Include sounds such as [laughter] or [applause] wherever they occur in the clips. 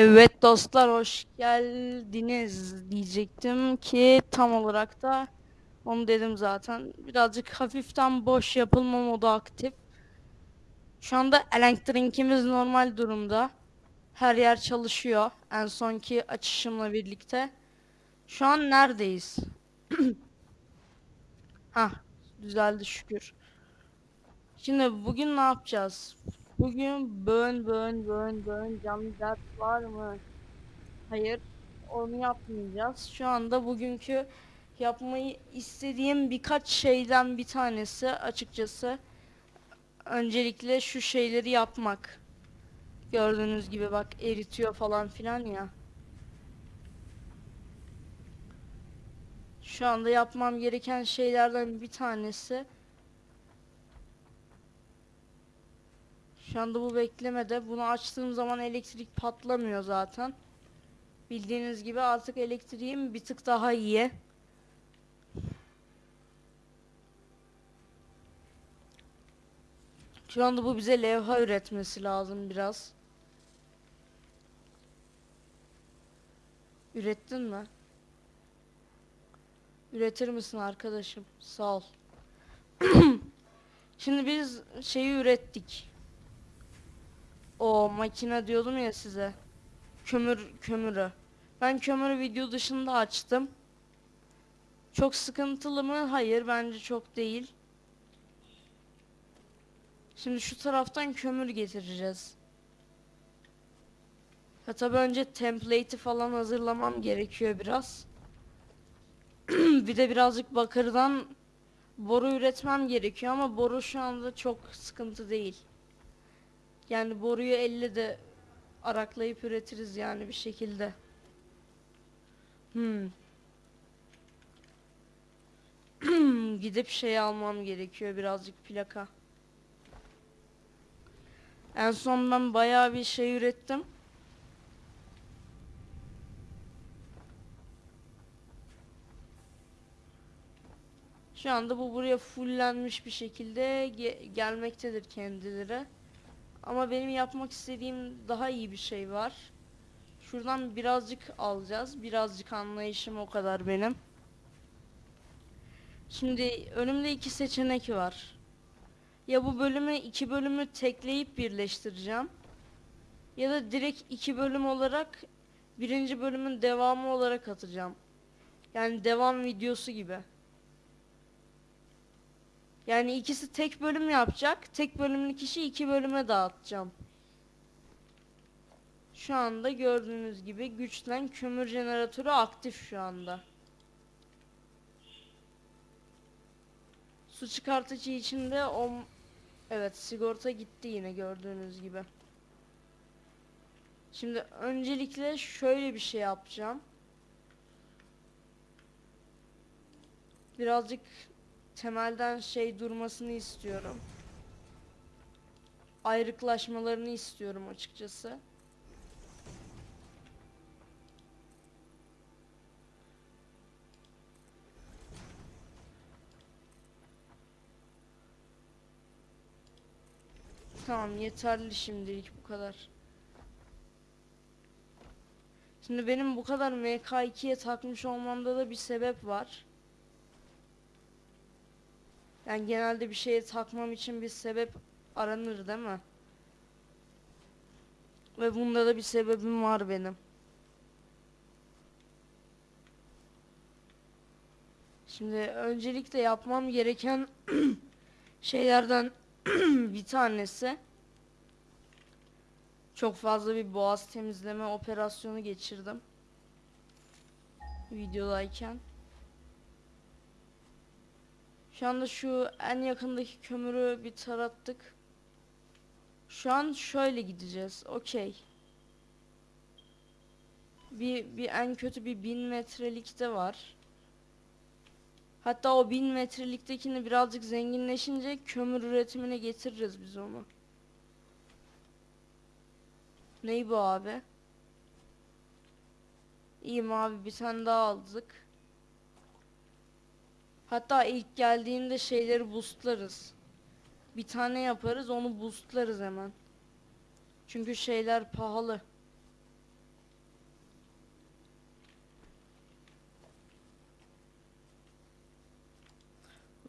Evet dostlar hoş geldiniz diyecektim ki tam olarak da onu dedim zaten. Birazcık hafiften boş yapılma modu aktif. Şu anda elektriğimiz normal durumda. Her yer çalışıyor en sonki açışımla birlikte. Şu an neredeyiz? [clears throat] Ha, düzeldi şükür. Şimdi bugün ne yapacağız? Bugün bön bön bön bön canlı dert var mı? Hayır, onu yapmayacağız. Şu anda bugünkü yapmayı istediğim birkaç şeyden bir tanesi açıkçası. Öncelikle şu şeyleri yapmak. Gördüğünüz gibi bak eritiyor falan filan ya. Şu anda yapmam gereken şeylerden bir tanesi. Şu anda bu beklemede. Bunu açtığım zaman elektrik patlamıyor zaten. Bildiğiniz gibi artık elektriğim bir tık daha iyi. Şu anda bu bize levha üretmesi lazım biraz. Ürettin mi? Üretir misin arkadaşım? Sağ ol. [clears throat] Şimdi biz şeyi ürettik. O makine diyordum ya size. Kömür kömürü. Ben kömürü video dışında açtım. Çok sıkıntılı mı? Hayır bence çok değil. Şimdi şu taraftan kömür getireceğiz. Ha tabi önce template'i falan hazırlamam gerekiyor biraz. [clears throat] bir de birazcık bakırdan boru üretmem gerekiyor ama boru şu anda çok sıkıntı değil. Yani boruyu elle de araklayıp üretiriz yani bir şekilde. Hmm. [clears throat] Gidip şey almam gerekiyor birazcık plaka. En son ben bayağı bir şey ürettim. Şu anda bu buraya fullenmiş bir şekilde ge gelmektedir kendileri. Ama benim yapmak istediğim daha iyi bir şey var. Şuradan birazcık alacağız. Birazcık anlayışım o kadar benim. Şimdi önümde iki seçenek var. Ya bu bölümü iki bölümü tekleyip birleştireceğim. Ya da direkt iki bölüm olarak birinci bölümün devamı olarak atacağım. Yani devam videosu gibi. Yani ikisi tek bölüm yapacak. Tek bölümlü kişi iki bölüme dağıtacağım. Şu anda gördüğünüz gibi güçlen kömür jeneratörü aktif şu anda. Su çıkartıcı içinde o evet sigorta gitti yine gördüğünüz gibi. Şimdi öncelikle şöyle bir şey yapacağım. Birazcık temelden şey durmasını istiyorum. Ayrıklaşmalarını istiyorum açıkçası. Tamam yeterli şimdilik bu kadar. Şimdi benim bu kadar MK2'ye takmış olmamda da bir sebep var. Yani genelde bir şeye takmam için bir sebep aranır değil mi? Ve bunda da bir sebebim var benim. Şimdi öncelikle yapmam gereken [clears throat] şeylerden [clears throat] bir tanesi çok fazla bir boğaz temizleme operasyonu geçirdim videodayken. Şu anda şu en yakındaki kömürü bir tarattık. Şu an şöyle gideceğiz. Okey. Bir, bir en kötü bir bin metrelikte var. Hatta o bin metreliktekini birazcık zenginleşince kömür üretimine getiririz biz onu. Ney bu abi? İyiyim abi bir tane daha aldık. Hatta ilk geldiğinde şeyleri boostlarız. Bir tane yaparız onu boostlarız hemen. Çünkü şeyler pahalı.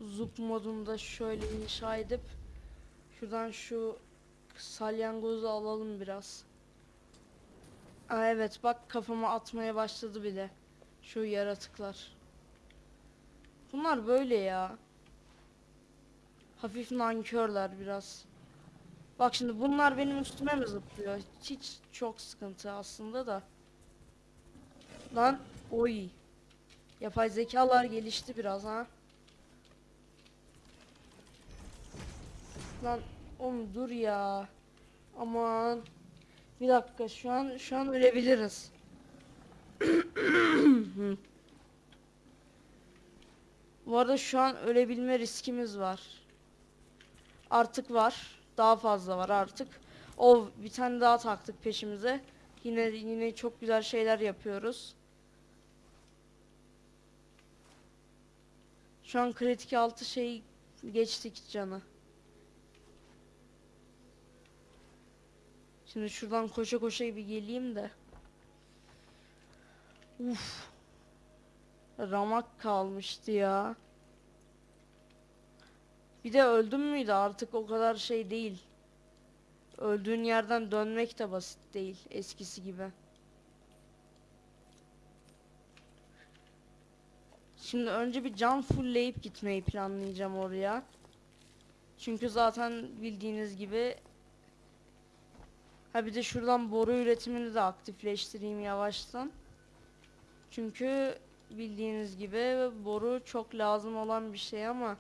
Zup modunda şöyle inşa edip şuradan şu salyangozu alalım biraz. Aa, evet bak kafama atmaya başladı bile şu yaratıklar. Bunlar böyle ya. Hafif nankörler biraz. Bak şimdi bunlar benim üstüme mi zıplıyor? Hiç çok sıkıntı aslında da. Lan oy. Yapay zekalar gelişti biraz ha. Lan oğlum dur ya. Aman. Bir dakika şu an şu an ölebiliriz. [clears throat] Bu arada şu an ölebilme riskimiz var. Artık var. Daha fazla var artık. O bir tane daha taktık peşimize. Yine yine çok güzel şeyler yapıyoruz. Şu an kritik altı şey geçtik canı. Şimdi şuradan koşa koşa bir geleyim de. Uf. Ramak kalmıştı ya. Bir de öldüm müydü artık o kadar şey değil. Öldüğün yerden dönmek de basit değil eskisi gibi. Şimdi önce bir can fullleyip gitmeyi planlayacağım oraya. Çünkü zaten bildiğiniz gibi Ha bir de şuradan boru üretimini de aktifleştireyim yavaştan. Çünkü bildiğiniz gibi boru çok lazım olan bir şey ama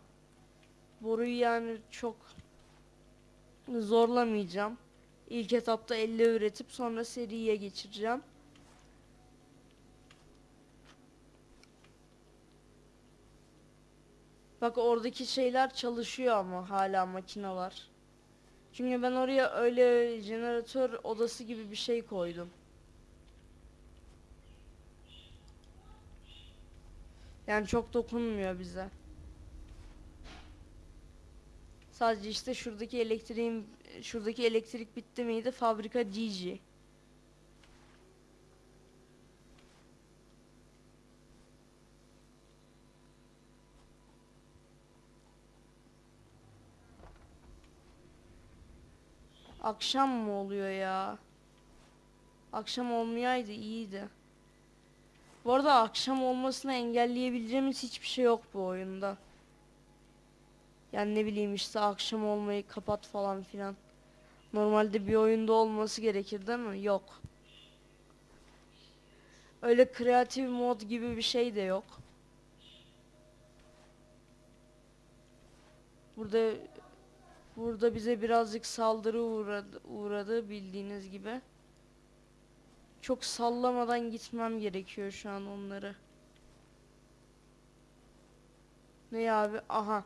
boruyu yani çok zorlamayacağım. İlk etapta 50 üretip sonra seriye geçireceğim. Bak oradaki şeyler çalışıyor ama hala makineler. Çünkü ben oraya öyle jeneratör odası gibi bir şey koydum. Yani çok dokunmuyor bize. Sadece işte şuradaki elektriğin şuradaki elektrik bitti miydi? Fabrika GG. Akşam mı oluyor ya? Akşam olmayaydı iyiydi. Bu arada akşam olmasını engelleyebileceğimiz hiçbir şey yok bu oyunda. Yani ne bileyim işte akşam olmayı kapat falan filan. Normalde bir oyunda olması gerekir değil mi? Yok. Öyle kreatif mod gibi bir şey de yok. Burada burada bize birazcık saldırı uğradı, uğradı bildiğiniz gibi. Çok sallamadan gitmem gerekiyor şu an onları. Ne abi? Aha.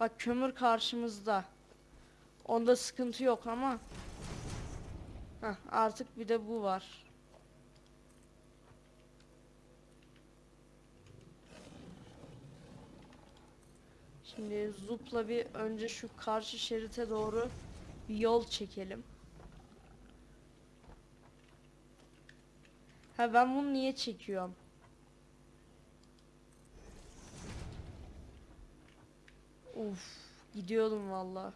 Bak kömür karşımızda. Onda sıkıntı yok ama. Heh, artık bir de bu var. Şimdi zupla bir önce şu karşı şerite doğru bir yol çekelim. Ha ben bunu niye çekiyorum? Uf, gidiyordum valla.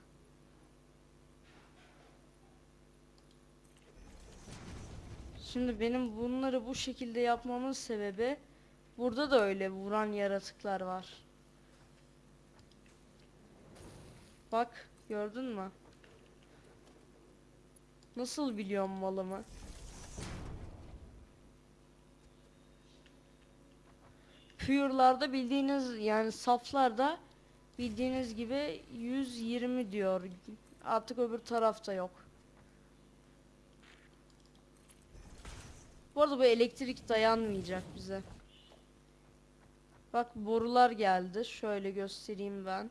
Şimdi benim bunları bu şekilde yapmamın sebebi burada da öyle vuran yaratıklar var. Bak gördün mü? Nasıl biliyorum malımı? Pure'larda bildiğiniz yani saflarda bildiğiniz gibi 120 diyor. Artık öbür tarafta yok. Bu arada bu elektrik dayanmayacak bize. Bak borular geldi. Şöyle göstereyim ben.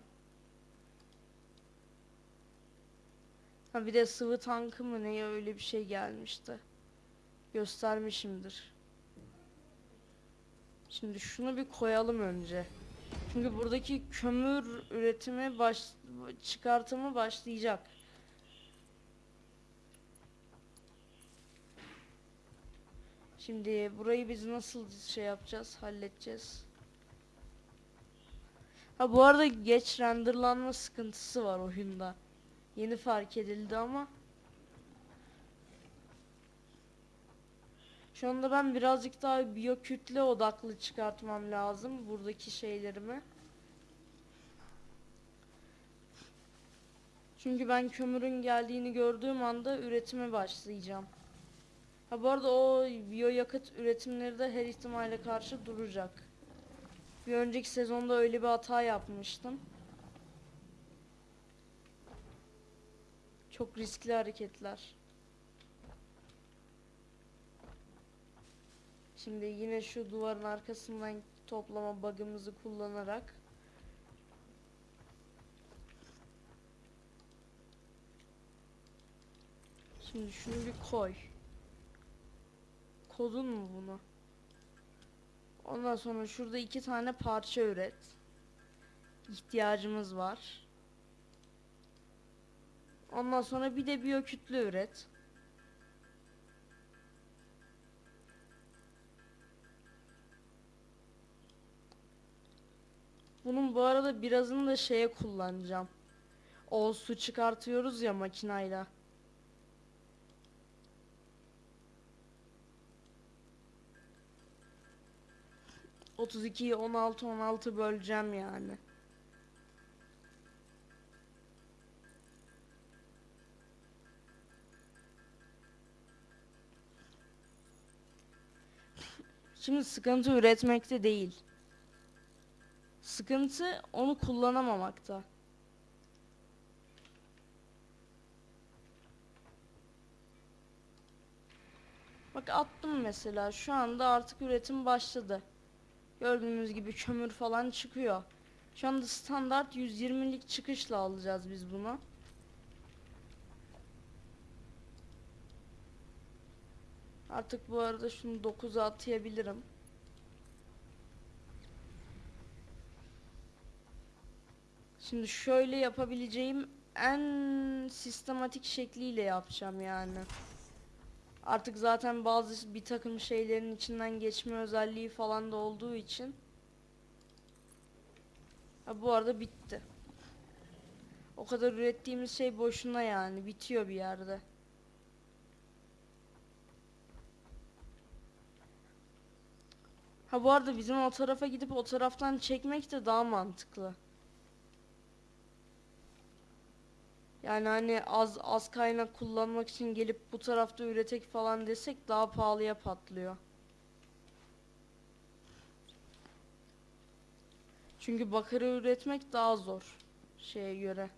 Ha bir de sıvı tankı mı ne öyle bir şey gelmişti. Göstermişimdir. Şimdi şunu bir koyalım önce. Çünkü buradaki kömür üretimi baş çıkartımı başlayacak. Şimdi burayı biz nasıl şey yapacağız, halledeceğiz? Ha bu arada geç renderlanma sıkıntısı var oyunda. Yeni fark edildi ama. Şu anda ben birazcık daha biyokütle odaklı çıkartmam lazım buradaki şeylerimi. Çünkü ben kömürün geldiğini gördüğüm anda üretime başlayacağım. Ha bu arada o biyoyakıt üretimleri de her ihtimale karşı duracak. Bir önceki sezonda öyle bir hata yapmıştım. Çok riskli hareketler. Şimdi yine şu duvarın arkasından toplama bug'ımızı kullanarak Şimdi şunu bir koy. Kodun mu bunu? Ondan sonra şurada iki tane parça üret. İhtiyacımız var. Ondan sonra bir de biyokütle üret. Bunun bu arada birazını da şeye kullanacağım. O su çıkartıyoruz ya makinayla. 32'yi 16 16 böleceğim yani. Şimdi sıkıntı üretmekte değil. Sıkıntı onu kullanamamakta. Bak attım mesela şu anda artık üretim başladı. Gördüğünüz gibi kömür falan çıkıyor. Şu anda standart 120'lik çıkışla alacağız biz bunu. Artık bu arada şunu 9'a atayabilirim. Şimdi şöyle yapabileceğim en sistematik şekliyle yapacağım yani. Artık zaten bazı bir takım şeylerin içinden geçme özelliği falan da olduğu için. Ha, bu arada bitti. O kadar ürettiğimiz şey boşuna yani. Bitiyor bir yerde. Ha bu arada bizim o tarafa gidip o taraftan çekmek de daha mantıklı. Yani hani az az kaynak kullanmak için gelip bu tarafta üretek falan desek daha pahalıya patlıyor. Çünkü bakırı üretmek daha zor şeye göre.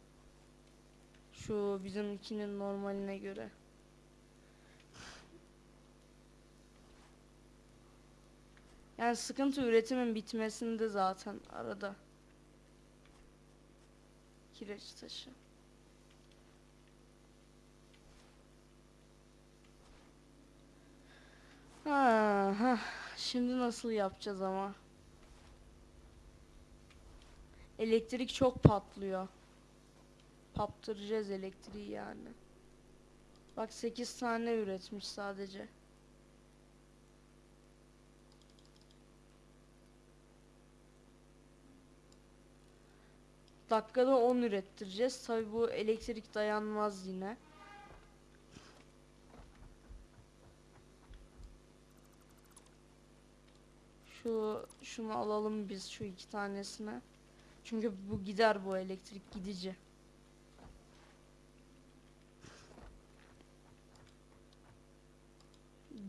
Şu bizimkinin normaline göre. Yani sıkıntı üretimin bitmesinde zaten arada. Kireç taşı. Ha. Şimdi nasıl yapacağız ama? Elektrik çok patlıyor. Paptıracağız elektriği yani. Bak 8 tane üretmiş sadece. Dakikada 10 ürettireceğiz. Tabi bu elektrik dayanmaz yine. Şu şunu alalım biz şu iki tanesine. Çünkü bu gider bu elektrik gidici.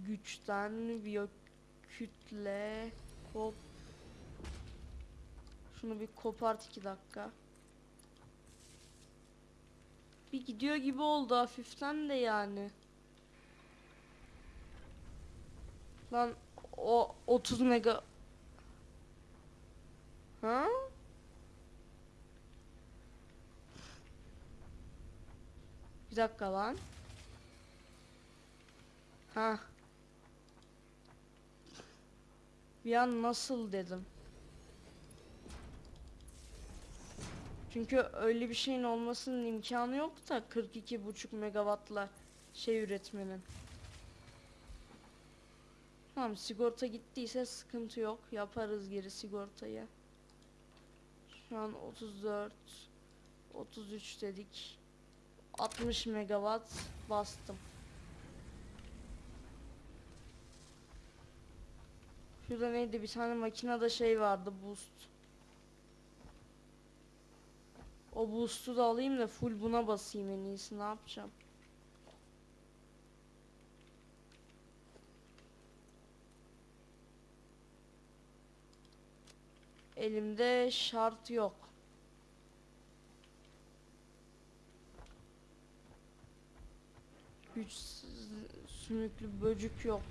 Güçten biyo kütle hop. Şunu bir kopart iki dakika. Bir gidiyor gibi oldu hafiften de yani. Lan o 30 mega Ha? Bir dakika lan. Ha. Bir an nasıl dedim. Çünkü öyle bir şeyin olmasının imkanı yok da 42,5 megawattla şey üretmenin. Tamam sigorta gittiyse sıkıntı yok. Yaparız geri sigortayı. Şu an 34 33 dedik. 60 megawatt bastım. Şurada neydi bir tane makinede şey vardı boost. O boost'u da alayım da full buna basayım en iyisi ne yapacağım. Elimde şart yok. Güç sümüklü böcük yok.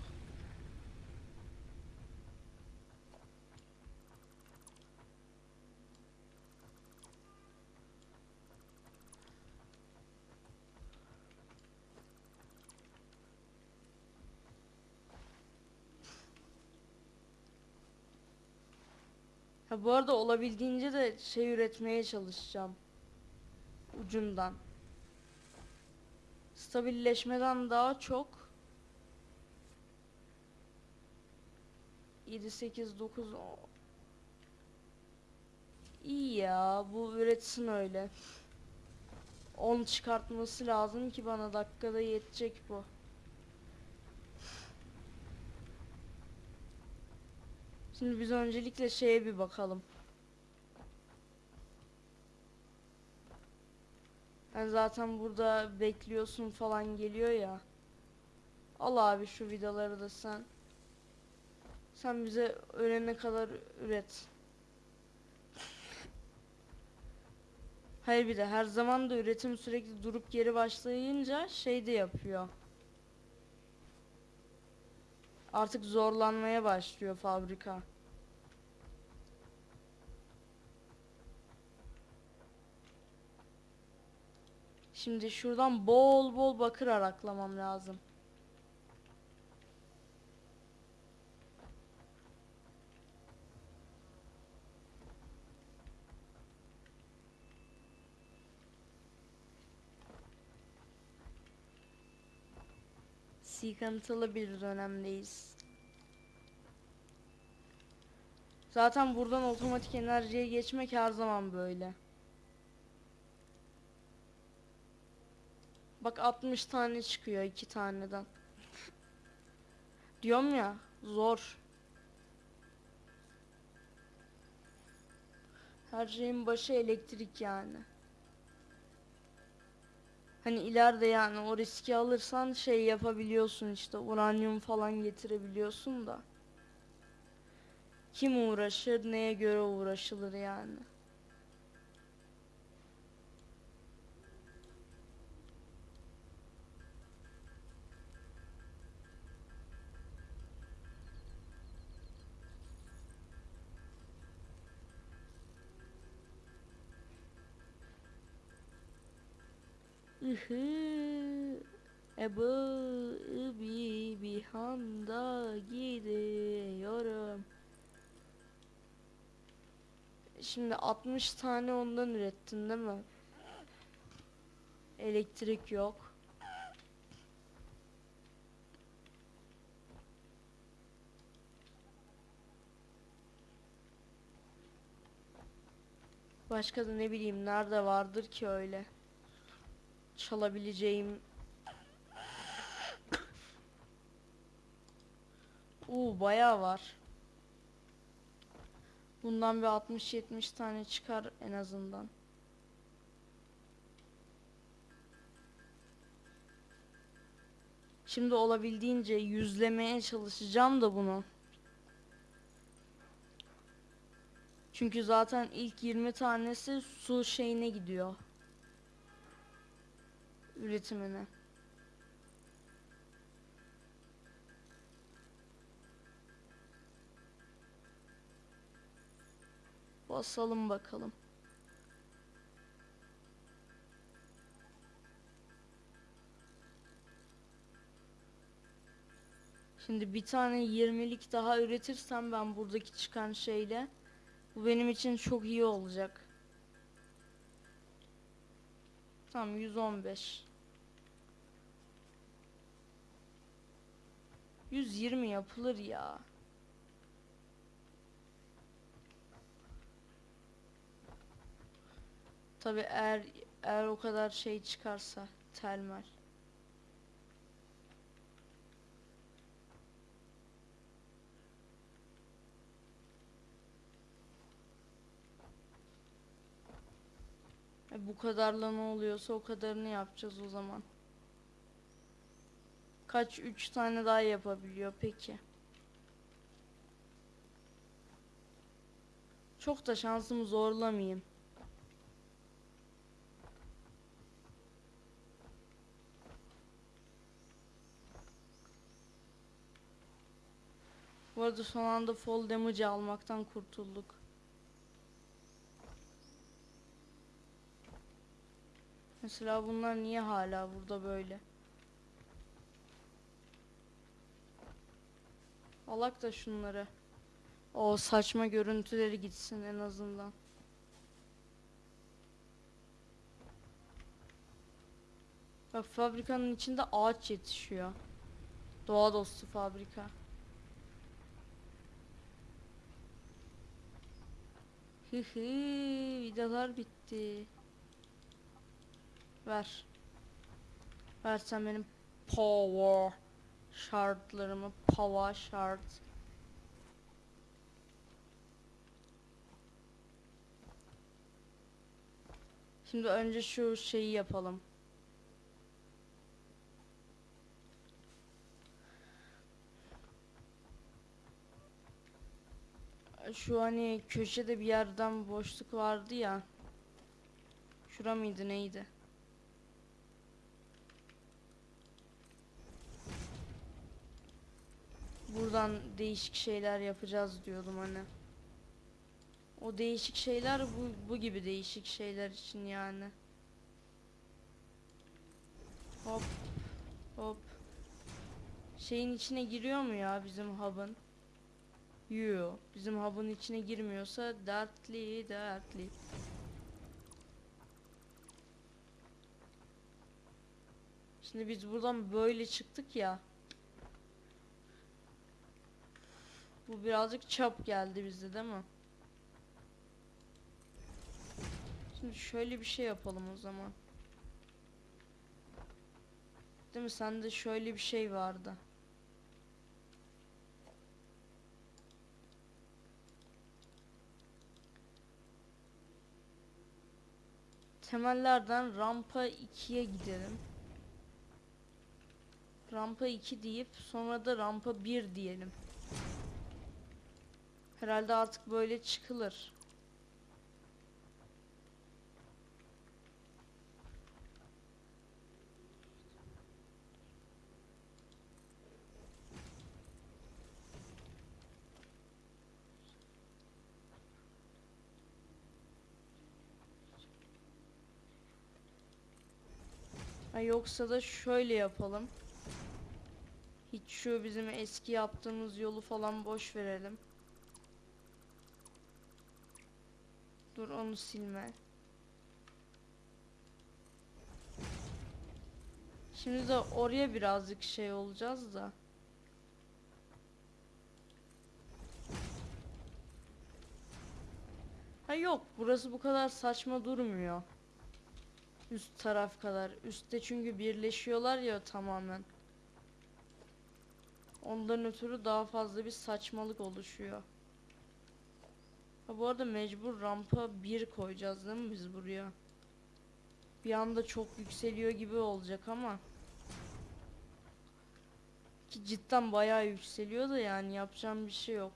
Ha bu arada olabildiğince de şey üretmeye çalışacağım. Ucundan. Stabilleşmeden daha çok 7 8 9 o- İyi ya bu üretsin öyle. 10 çıkartması lazım ki bana dakikada yetecek bu. Şimdi biz öncelikle şeye bir bakalım. Yani zaten burada bekliyorsun falan geliyor ya. Al abi şu vidaları da sen. Sen bize ölene kadar üret. Hayır bir de her zaman da üretim sürekli durup geri başlayınca şey de yapıyor. Artık zorlanmaya başlıyor fabrika. Şimdi şuradan bol bol bakır araklamam lazım. Sıkıntılı bir dönemdeyiz. Zaten buradan otomatik enerjiye geçmek her zaman böyle. Bak 60 tane çıkıyor iki taneden. Diyorum ya zor. Her şeyin başı elektrik yani. Hani ileride yani o riski alırsan şey yapabiliyorsun işte uranyum falan getirebiliyorsun da. Kim uğraşır neye göre uğraşılır yani. Ihı, Ebu bir bir handa gidiyorum. Şimdi 60 tane ondan ürettin değil mi? Elektrik yok. Başka da ne bileyim nerede vardır ki öyle çalabileceğim Uuu bayağı var. Bundan bir 60-70 tane çıkar en azından. Şimdi olabildiğince yüzlemeye çalışacağım da bunu. Çünkü zaten ilk 20 tanesi su şeyine gidiyor. Üretimine. Basalım bakalım. Şimdi bir tane 20'lik daha üretirsem ben buradaki çıkan şeyle bu benim için çok iyi olacak. Tamam 115. 120 yapılır ya. Tabi eğer eğer o kadar şey çıkarsa telmer. E bu kadarla ne oluyorsa o kadarını yapacağız o zaman. Kaç? Üç tane daha yapabiliyor peki. Çok da şansımı zorlamayayım. Bu arada son anda fall damage almaktan kurtulduk. Mesela bunlar niye hala burada böyle? Alak da şunları. O saçma görüntüleri gitsin en azından. Bak fabrikanın içinde ağaç yetişiyor. Doğa dostu fabrika. Hı hı, vidalar bitti. Ver. Ver sen benim power şartlarımı power şart. Şimdi önce şu şeyi yapalım. Şu hani köşede bir yerden boşluk vardı ya. Şura mıydı neydi? Buradan değişik şeyler yapacağız diyordum hani. O değişik şeyler bu, bu gibi değişik şeyler için yani. Hop hop. Şeyin içine giriyor mu ya bizim hub'ın? Yo, bizim hub'ın içine girmiyorsa dertli dertli. Şimdi biz buradan böyle çıktık ya. Bu birazcık çap geldi bize değil mi? Şimdi şöyle bir şey yapalım o zaman. Değil mi? Sende şöyle bir şey vardı. Temellerden rampa 2'ye gidelim. Rampa 2 deyip sonra da rampa 1 diyelim. Herhalde artık böyle çıkılır. Ha, yoksa da şöyle yapalım. Hiç şu bizim eski yaptığımız yolu falan boş verelim. Dur onu silme. Şimdi de oraya birazcık şey olacağız da. Ha yok burası bu kadar saçma durmuyor. Üst taraf kadar. Üstte çünkü birleşiyorlar ya tamamen. Ondan ötürü daha fazla bir saçmalık oluşuyor. Ha bu arada mecbur rampa 1 koyacağız değil mi biz buraya? Bir anda çok yükseliyor gibi olacak ama. Ki cidden bayağı yükseliyor da yani yapacağım bir şey yok.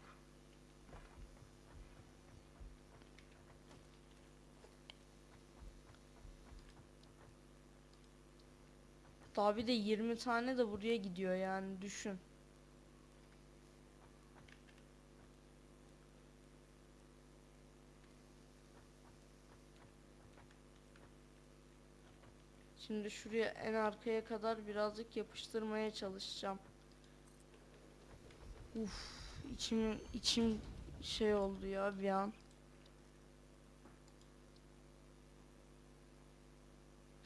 Daha bir de 20 tane de buraya gidiyor yani düşün. Şimdi şuraya en arkaya kadar birazcık yapıştırmaya çalışacağım. Uf, içim içim şey oldu ya bir an.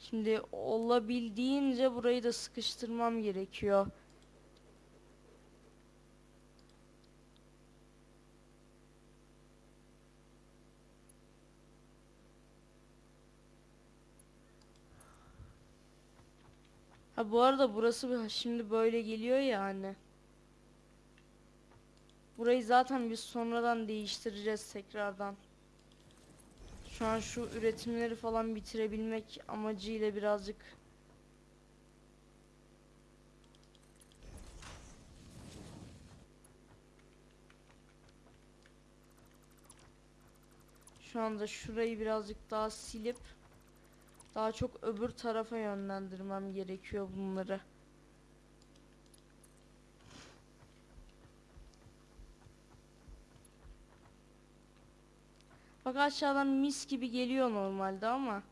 Şimdi olabildiğince burayı da sıkıştırmam gerekiyor. Ha bu arada burası şimdi böyle geliyor ya hani. Burayı zaten biz sonradan değiştireceğiz tekrardan. Şu an şu üretimleri falan bitirebilmek amacıyla birazcık Şu anda şurayı birazcık daha silip daha çok öbür tarafa yönlendirmem gerekiyor bunları. Bak aşağıdan mis gibi geliyor normalde ama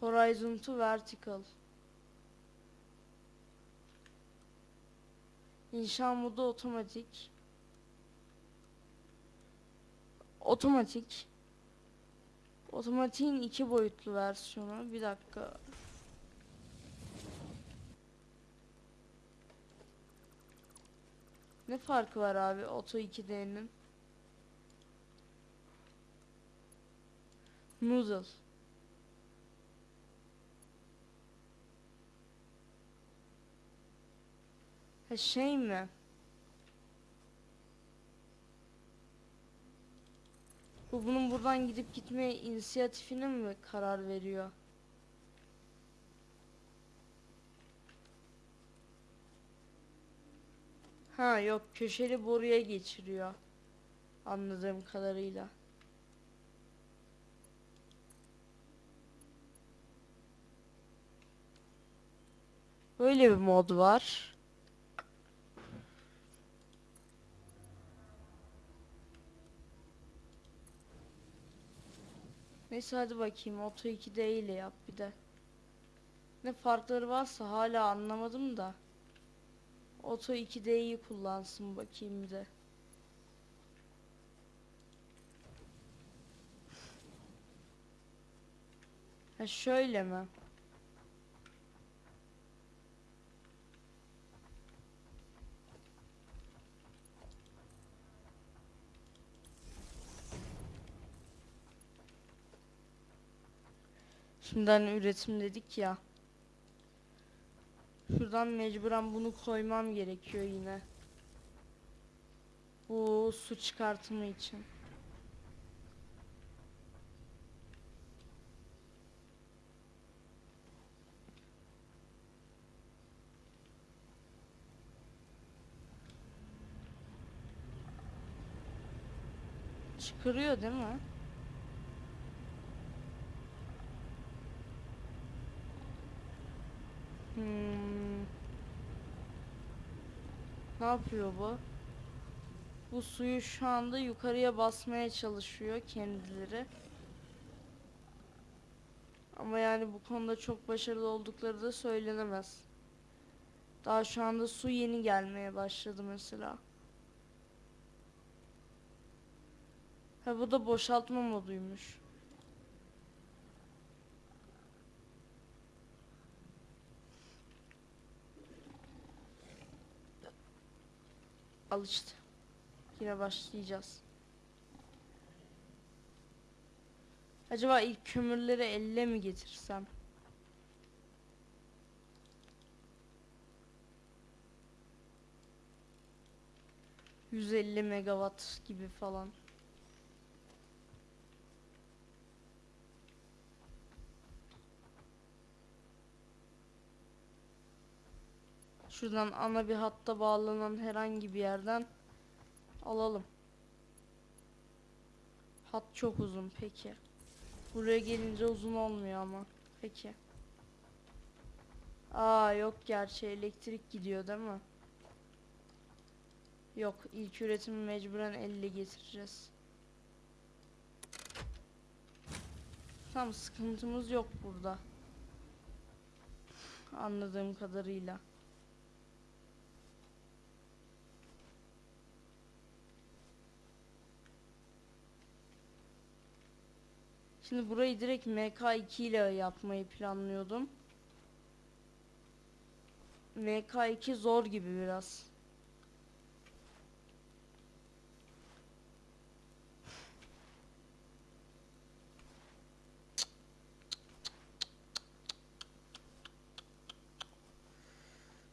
Horizon to vertical. İnşa modu otomatik. Otomatik. Otomatiğin iki boyutlu versiyonu. Bir dakika. Ne farkı var abi Oto 2D'nin? Noodle. Ha şey mi? Bu bunun buradan gidip gitme inisiyatifine mi karar veriyor? Ha yok köşeli boruya geçiriyor. Anladığım kadarıyla. Böyle bir mod var. Neyse hadi bakayım Auto 2D ile yap bir de. Ne farkları varsa hala anlamadım da. Auto 2D'yi kullansın bakayım bir de. Ha şöyle mi? Şimdiden üretim dedik ya. Şuradan mecburen bunu koymam gerekiyor yine. Bu su çıkartımı için. Çıkarıyor değil mi? Ne yapıyor bu? Bu suyu şu anda yukarıya basmaya çalışıyor kendileri. Ama yani bu konuda çok başarılı oldukları da söylenemez. Daha şu anda su yeni gelmeye başladı mesela. Ha bu da boşaltma moduymuş. Al işte. Yine başlayacağız. Acaba ilk kömürleri elle mi getirsem? ...150 megawatt gibi falan. Şuradan ana bir hatta bağlanan herhangi bir yerden alalım. Hat çok uzun peki. Buraya gelince uzun olmuyor ama. Peki. Aa yok gerçi elektrik gidiyor değil mi? Yok ilk üretimi mecburen elle getireceğiz. Tamam sıkıntımız yok burada. Anladığım kadarıyla. Şimdi burayı direkt MK2 ile yapmayı planlıyordum. MK2 zor gibi biraz.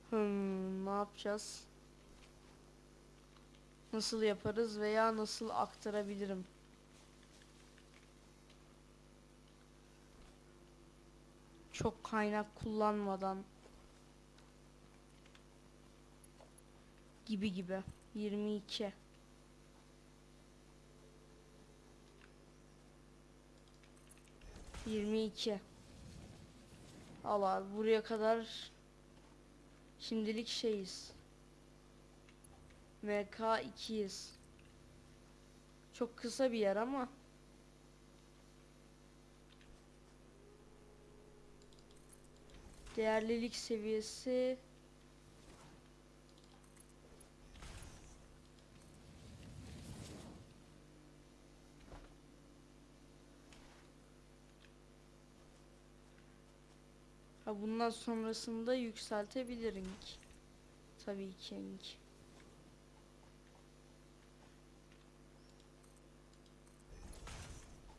Hmm, ne yapacağız? Nasıl yaparız veya nasıl aktarabilirim? Çok kaynak kullanmadan gibi gibi. 22 22 Al abi buraya kadar şimdilik şeyiz. MK 2'yiz Çok kısa bir yer ama Değerlilik seviyesi Ha bundan sonrasında yükseltebilirim. Tabii ki.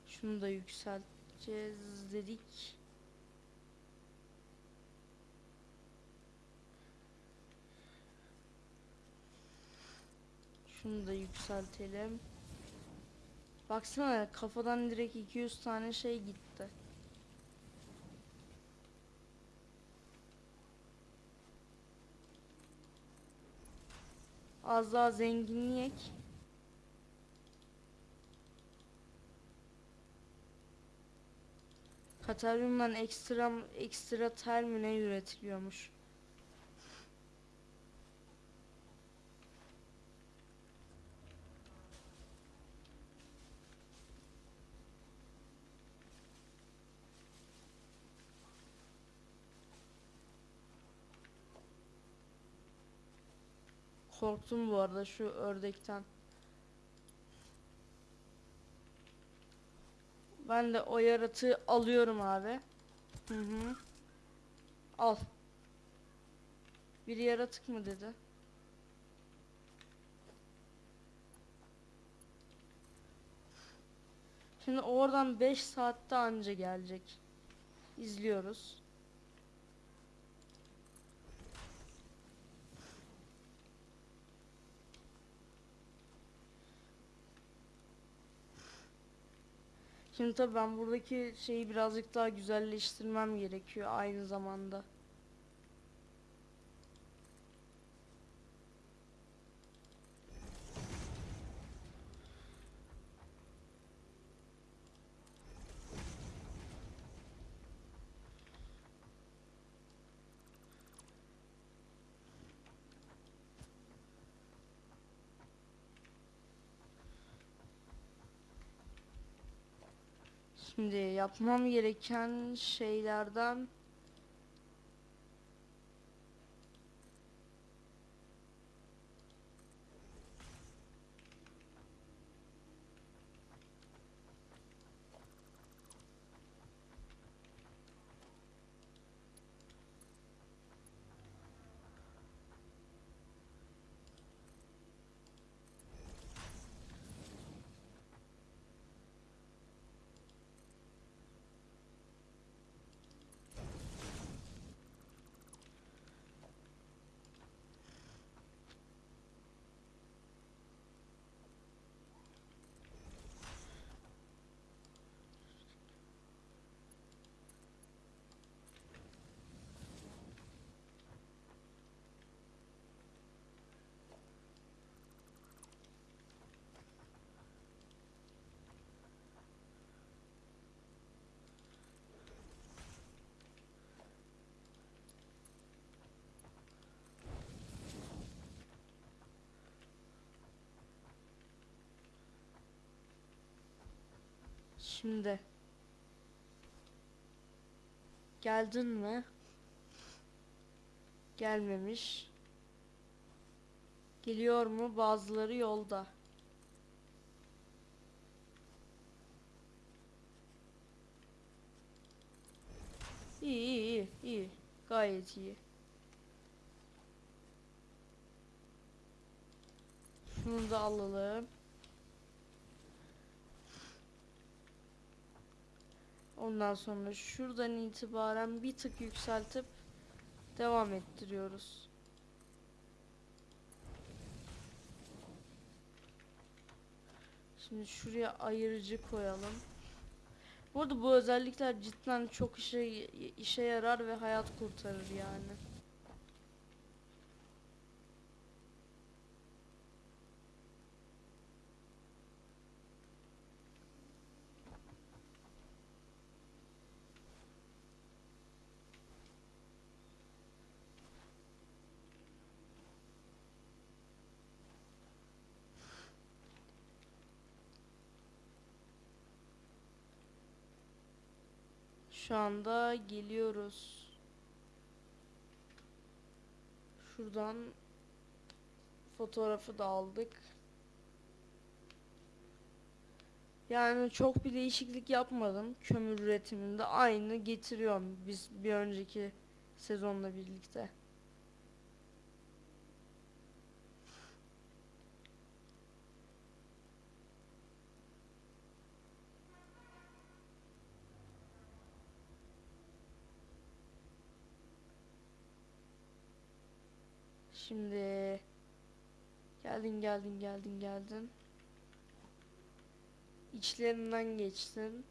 Şunu da yükselteceğiz dedik. Şunu da yükseltelim. Baksana kafadan direkt 200 tane şey gitti. Az daha zenginleyek. Kataryumdan ekstra ekstra termine üretiliyormuş. Korktum bu arada şu ördekten. Ben de o yaratığı alıyorum abi. Hı hı. Al. Bir yaratık mı dedi? Şimdi oradan 5 saatte anca gelecek. İzliyoruz. Şimdi tabii ben buradaki şeyi birazcık daha güzelleştirmem gerekiyor aynı zamanda. Şimdi yapmam gereken şeylerden Şimdi Geldin mi? Gelmemiş. Geliyor mu? Bazıları yolda. İyi iyi iyi iyi. Gayet iyi. Şunu da alalım. Ondan sonra şuradan itibaren bir tık yükseltip devam ettiriyoruz. Şimdi şuraya ayırıcı koyalım. Bu arada bu özellikler cidden çok işe işe yarar ve hayat kurtarır yani. Şu anda geliyoruz. Şuradan fotoğrafı da aldık. Yani çok bir değişiklik yapmadım kömür üretiminde. Aynı getiriyorum biz bir önceki sezonla birlikte. Şimdi geldin geldin geldin geldin. İçlerinden geçtin.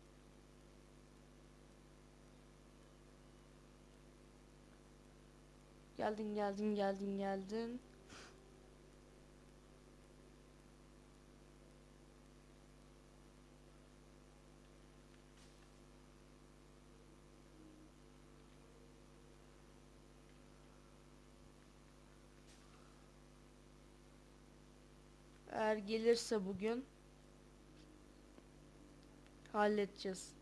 Geldin geldin geldin geldin. Eğer gelirse bugün halledeceğiz.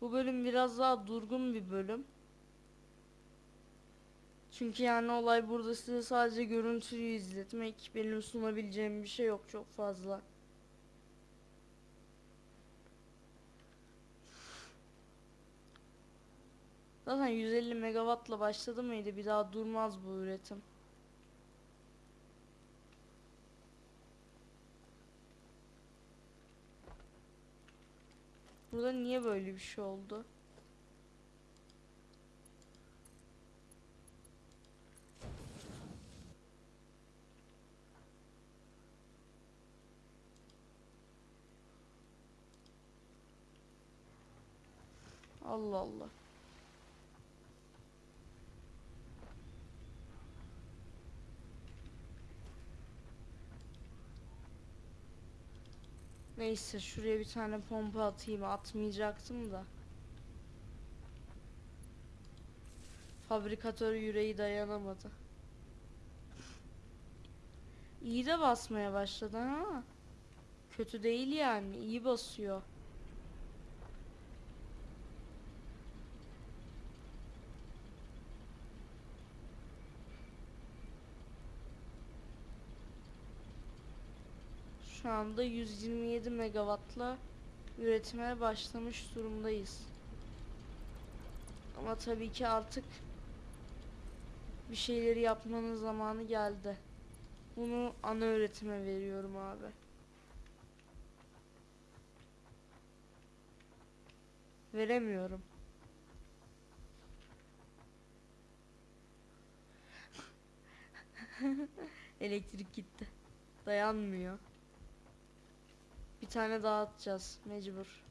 Bu bölüm biraz daha durgun bir bölüm. Çünkü yani olay burada size sadece görüntüyü izletmek. Benim sunabileceğim bir şey yok çok fazla. Zaten 150 megawattla başladı mıydı bir daha durmaz bu üretim. Burada niye böyle bir şey oldu? Allah Allah. Neyse şuraya bir tane pompa atayım atmayacaktım da. Fabrikatör yüreği dayanamadı. İyi de basmaya başladı ha. Kötü değil yani iyi basıyor. Şu anda 127 megawattla üretime başlamış durumdayız. Ama tabii ki artık bir şeyleri yapmanın zamanı geldi. Bunu ana öğretime veriyorum abi. Veremiyorum. [laughs] Elektrik gitti. Dayanmıyor. Bir tane daha atacağız mecbur.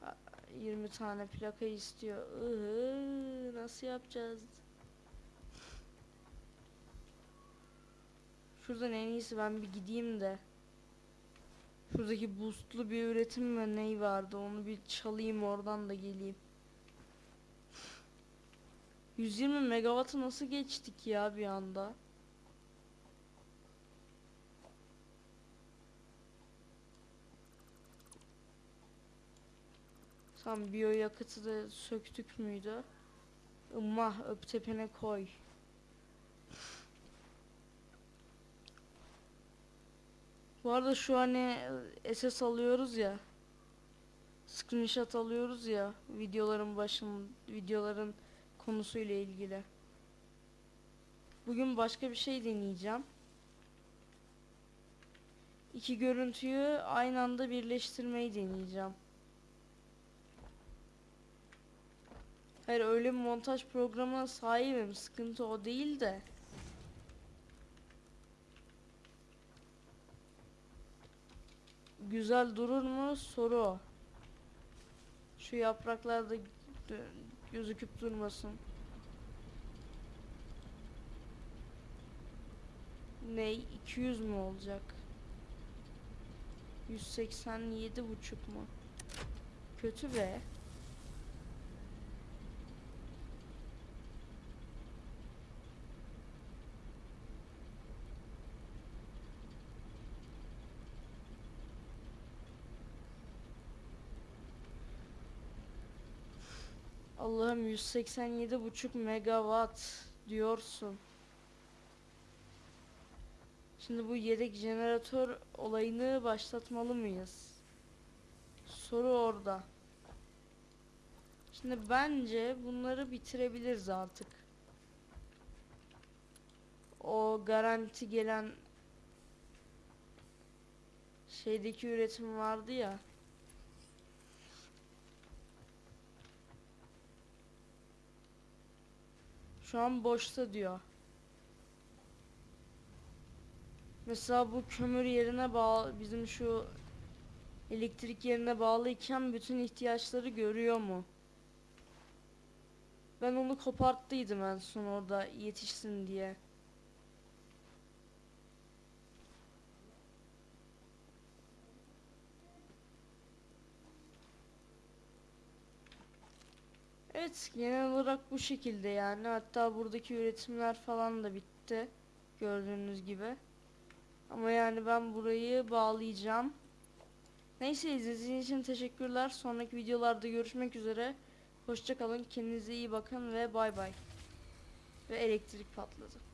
Ha, 20 tane plaka istiyor. Iıı, nasıl yapacağız? Şuradan en iyisi ben bir gideyim de. Şuradaki boostlu bir üretim ve ney vardı onu bir çalayım oradan da geleyim. 120 megawattı nasıl geçtik ya bir anda? Tam biyoyakıtı da söktük müydü? Immah öp tepene koy. Bu arada şu hani SS alıyoruz ya. Screenshot alıyoruz ya videoların başın videoların konusuyla ilgili. Bugün başka bir şey deneyeceğim. İki görüntüyü aynı anda birleştirmeyi deneyeceğim. Hayır öyle bir montaj programına sahibim. Sıkıntı o değil de. Güzel durur mu? Soru o. Şu yapraklar da gözüküp durmasın. Ne 200 mü olacak? 187 buçuk mu? Kötü be. Allah'ım 187 buçuk megawatt diyorsun. Şimdi bu yedek jeneratör olayını başlatmalı mıyız? Soru orada. Şimdi bence bunları bitirebiliriz artık. O garanti gelen şeydeki üretim vardı ya. Şu an boşta diyor. Mesela bu kömür yerine bağlı bizim şu elektrik yerine bağlıyken bütün ihtiyaçları görüyor mu? Ben onu koparttıydım en son orada yetişsin diye. Evet genel olarak bu şekilde yani hatta buradaki üretimler falan da bitti gördüğünüz gibi. Ama yani ben burayı bağlayacağım. Neyse izlediğiniz için teşekkürler. Sonraki videolarda görüşmek üzere. Hoşça kalın. Kendinize iyi bakın ve bay bay. Ve elektrik patladı.